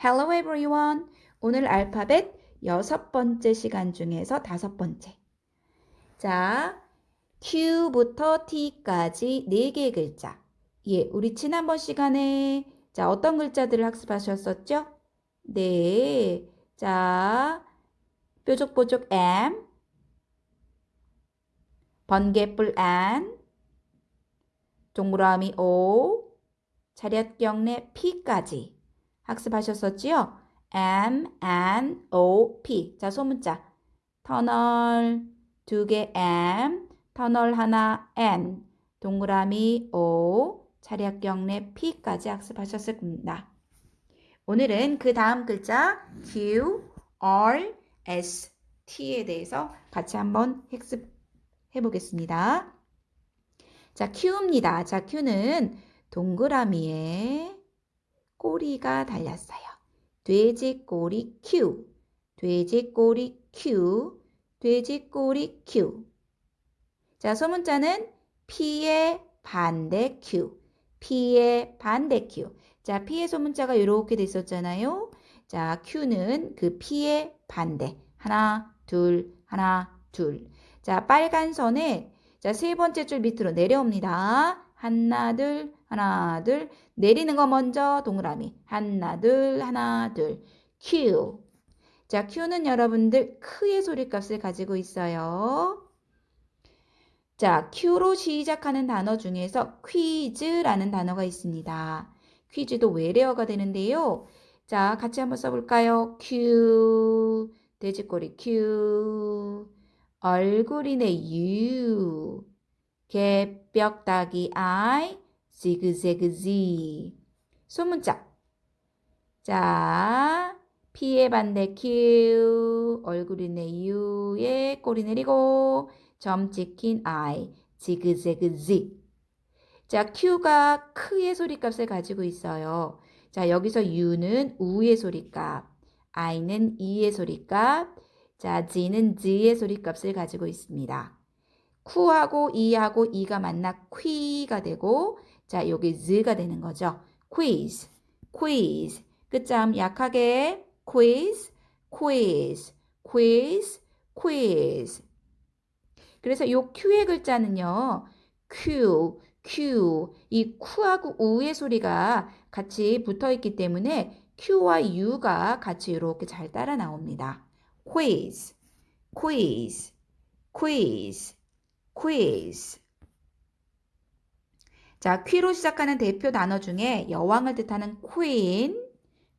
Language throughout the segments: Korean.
Hello everyone. 오늘 알파벳 여섯 번째 시간 중에서 다섯 번째. 자, Q부터 T까지 네 개의 글자. 예, 우리 지난번 시간에 자, 어떤 글자들을 학습하셨었죠? 네. 자, 뾰족뾰족 M, 번개불 N, 동그라미 O, 차렷경례 P까지 학습하셨었지요? M, N, O, P. 자, 소문자. 터널 두 개 M, 터널 하나 N, 동그라미 O, 차략경례 P까지 학습하셨을 겁니다. 오늘은 그 다음 글자 Q, R, S, T에 대해서 같이 한번 학습해 보겠습니다. 자, Q입니다. 자, Q는 동그라미에 꼬리가 달렸어요. 돼지 꼬리 Q, 돼지 꼬리 Q, 돼지 꼬리 Q. 자, 소문자는 P의 반대 Q, P의 반대 Q. 자, P의 소문자가 이렇게 됐었잖아요. 자, Q는 그 P의 반대. 하나, 둘, 하나, 둘. 자, 빨간 선에 자, 세 번째 줄 밑으로 내려옵니다. 하나, 둘, 하나, 둘. 내리는 거 먼저 동그라미. 하나, 둘, 하나, 둘. Q. 자, Q는 여러분들 크의 소리값을 가지고 있어요. 자, Q로 시작하는 단어 중에서 퀴즈라는 단어가 있습니다. 퀴즈도 외래어가 되는데요. 자, 같이 한번 써볼까요? Q, 돼지꼬리 Q, 얼굴이네 U, 개벽다기 I, 지그재그 Z. 소문자. 자, P의 반대 Q, 얼굴이네 U에 꼬리 내리고 점 찍힌 I, 지그재그 Z. 자, Q가 크의 소리값을 가지고 있어요. 자, 여기서 U는 우의 소리값, I는 이의 소리값, 자, G는 Z의 소리값을 가지고 있습니다. 쿠하고 이하고 이가 만나 퀴가 되고, 자, 여기 Z가 되는 거죠. quiz, quiz. 끝점 약하게 quiz, quiz, quiz, quiz. 그래서 이 Q의 글자는요. Q, Q. 이 Q하고 U의 소리가 같이 붙어 있기 때문에 Q와 U가 같이 이렇게 잘 따라 나옵니다. quiz, quiz, quiz, quiz. 자, Q로 시작하는 대표 단어 중에 여왕을 뜻하는 queen,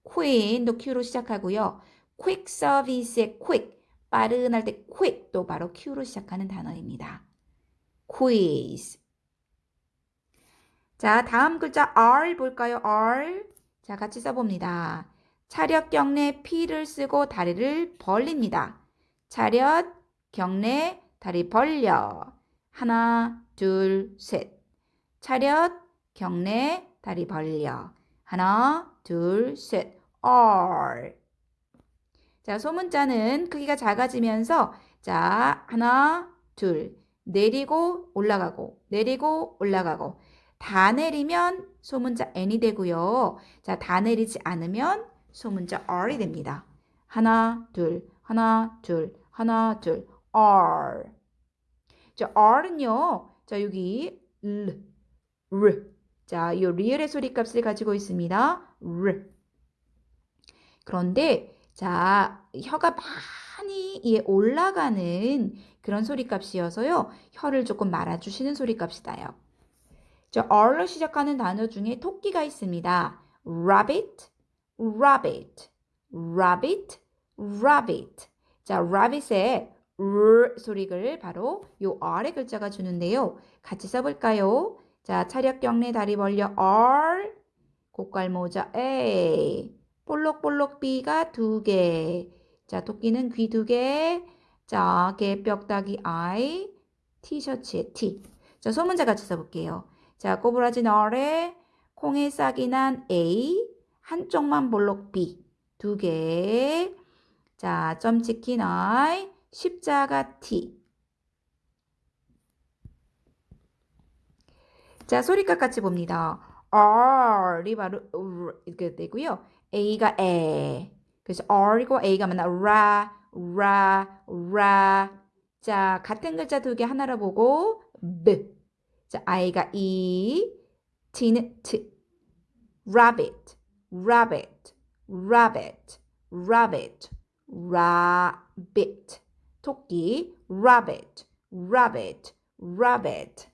queen도 Q로 시작하고요. quick service의 quick, 빠른 할 때 quick도 바로 Q로 시작하는 단어입니다. quiz. 자, 다음 글자 R 볼까요? R. 자, 같이 써봅니다. 차렷 경례 P를 쓰고 다리를 벌립니다. 차렷 경례 다리 벌려. 하나, 둘, 셋. 차렷 경례 다리 벌려. 하나, 둘, 셋. R. 자, 소문자는 크기가 작아지면서 자, 하나, 둘. 내리고 올라가고 내리고 올라가고 다 내리면 소문자 n이 되고요. 자, 다 내리지 않으면 소문자 r이 됩니다. 하나, 둘, 하나, 둘, 하나, 둘, r. 자, r는요. 자, 여기 l, r. 자, 이 리을의 소리 값을 가지고 있습니다. r. 그런데 자, 혀가 많이 예, 올라가는 그런 소리 값이어서요. 혀를 조금 말아주시는 소리 값이다요. 자, R로 시작하는 단어 중에 토끼가 있습니다. rabbit, rabbit, rabbit, rabbit. 자, rabbit의 R 소리를 바로 요 R의 글자가 주는데요. 같이 써볼까요? 자, 차렷 경례 다리 벌려 R, 고깔 모자 A, 볼록볼록 B가 두 개. 자, 토끼는 귀 두 개. 자, 개뼈다기 I, 티셔츠에 T. 자, 소문자 같이 써볼게요. 자, 꼬부라진 R에 콩에 싹이 난 A, 한쪽만 볼록 B, 두 개. 자, 점 찍힌 I, 십자가 T. 자, 소리값 같이 봅니다. R이 바로 이렇게 되고요. A가 에. 그래서 R이고 A가 만나 라, 라, 라. 자, 같은 글자 두 개 하나로 보고 B. 자, I가 E, T는 T. Rabbit, rabbit, rabbit, rabbit, rabbit. 토끼, rabbit, rabbit, rabbit.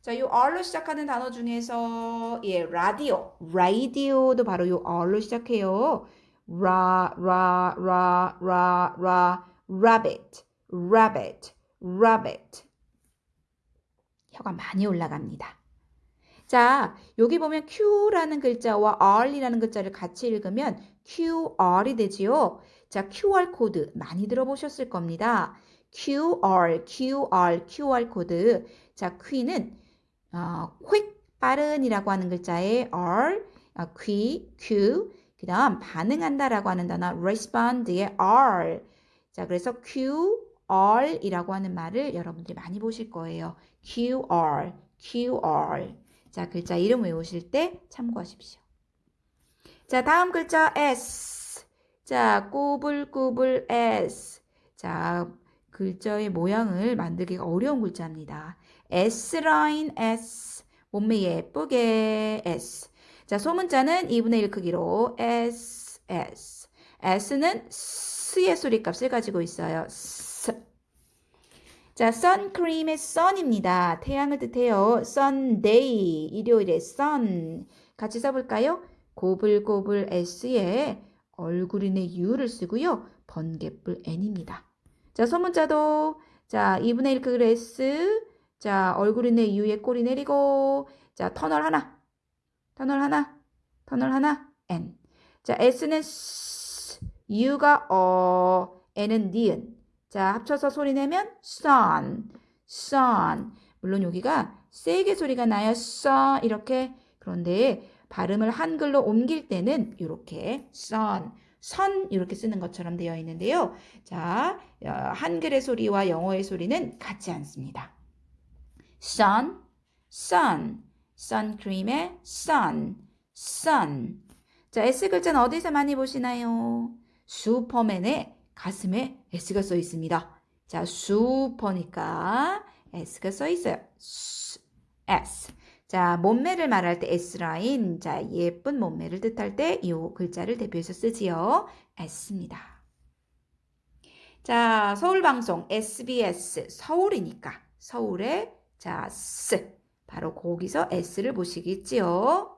자, 요 R로 시작하는 단어 중에서 예, 라디오, radio도 바로 요 R로 시작해요. 라, 라, 라, 라, 라, rabbit. 혀가 많이 올라갑니다. 자, 여기 보면 Q라는 글자와 R이라는 글자를 같이 읽으면 QR 이 되지요. 자, QR 코드 많이 들어보셨을 겁니다. QR, QR, QR 코드. 자, Q는 어, quick, 빠른이라고 하는 글자에 R, 어, Q, Q. 그 다음 반응한다 라고 하는 단어 respond의 R. 자, 그래서 QR이라고 하는 말을 여러분들이 많이 보실 거예요. QR, QR. 자, 글자 이름 외우실 때 참고하십시오. 자, 다음 글자 S. 자, 꼬불꼬불 S. 자, 글자의 모양을 만들기가 어려운 글자입니다. S라인 S. 몸매 예쁘게 S. 자, 소문자는 2분의 1 크기로 S, S. S는 S의 소리값을 가지고 있어요. S. 자, 선크림의 sun입니다. 태양을 뜻해요. Sunday, 일요일에 sun. 같이 써볼까요? 고불고불 S에 얼굴인의 U를 쓰고요. 번개불 N입니다. 자, 소문자도 자, 2분의 1 크기로 S. 자, 얼굴인의 U에 꼬리 내리고 자, 터널 하나. 터널 하나. 터널 하나. N. 자, S는 S, U가 어, N은 니은. 자, 합쳐서 소리 내면 sun, sun. 물론 여기가 세게 소리가 나요. sun 이렇게. 그런데 발음을 한글로 옮길 때는 이렇게 sun, 선 이렇게 쓰는 것처럼 되어 있는데요. 자, 어, 한글의 소리와 영어의 소리는 같지 않습니다. Sun, sun, 선크림의 sun, sun. 자, S 글자는 어디서 많이 보시나요? 슈퍼맨의 가슴에 S가 써 있습니다. 자, 슈퍼니까 S가 써 있어요. S. 자, 몸매를 말할 때 S라인. 자, 예쁜 몸매를 뜻할 때 이 글자를 대표해서 쓰지요. S입니다. 자, 서울방송 SBS 서울이니까 서울에 자, S. 바로 거기서 S를 보시겠지요.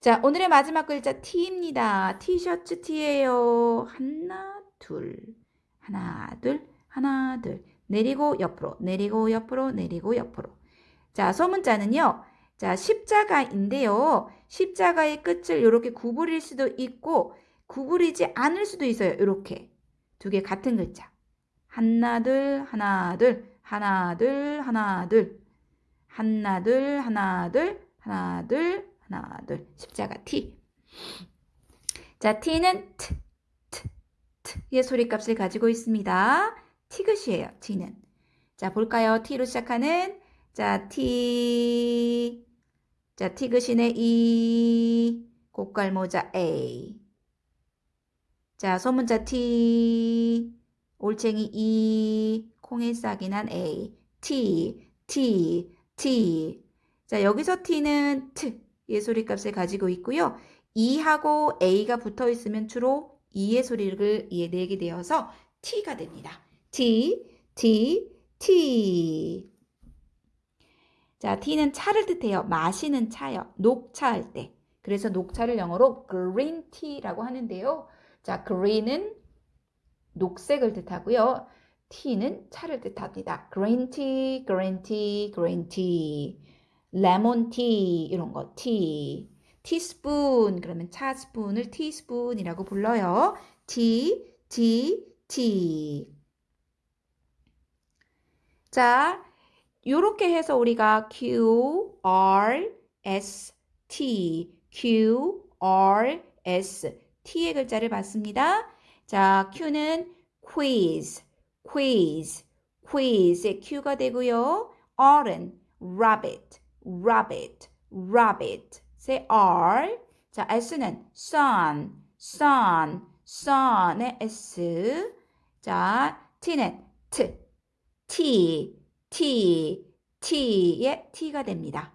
자, 오늘의 마지막 글자 T입니다. 티셔츠 T예요. 하나, 둘, 하나, 둘, 하나, 둘. 내리고 옆으로, 내리고 옆으로, 내리고 옆으로. 자, 소문자는요. 자, 십자가인데요. 십자가의 끝을 이렇게 구부릴 수도 있고 구부리지 않을 수도 있어요. 이렇게. 두 개 같은 글자. 하나, 둘, 하나, 둘, 하나, 둘, 하나, 둘. 하나, 둘, 하나, 둘, 하나, 둘, 하나, 둘. 십자가 T. 자, T는 T, T, T의 소리값을 가지고 있습니다. 티긋이에요, T는. 자, 볼까요? T로 시작하는 자, T. 자, 티긋이네 E. 고깔모자 A. 자, 소문자 T. 올챙이 E. 콩에 싹이 난 A. T, T, T. 자, 여기서 T는 T. 의 소리값을 가지고 있고요. E하고 A가 붙어 있으면 주로 E의 소리를 내게 되어서 T가 됩니다. T, T, T. 자, T는 차를 뜻해요. 마시는 차요. 녹차 할 때. 그래서 녹차를 영어로 green tea라고 하는데요. 자, green은 녹색을 뜻하고요. Tea는 차를 뜻합니다. green tea, green tea, green tea. 레몬티 이런 거 티. 티스푼 그러면 차 스푼을 티스푼이라고 불러요. T, T, T. 자, 요렇게 해서 우리가 Q, R, S, T, Q, R, S, T의 글자를 봤습니다. 자, Q는 quiz, quiz, quiz의 Q가 되고요. R은 rabbit, rabbit, rabbit. say R. 자, S는 sun, sun, sun의 S. 자, T는 T, T, T, T의 T가 됩니다.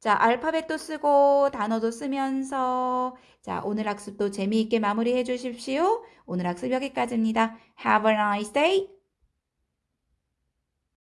자, 알파벳도 쓰고 단어도 쓰면서 자, 오늘 학습도 재미있게 마무리해 주십시오. 오늘 학습 여기까지입니다. Have a nice day.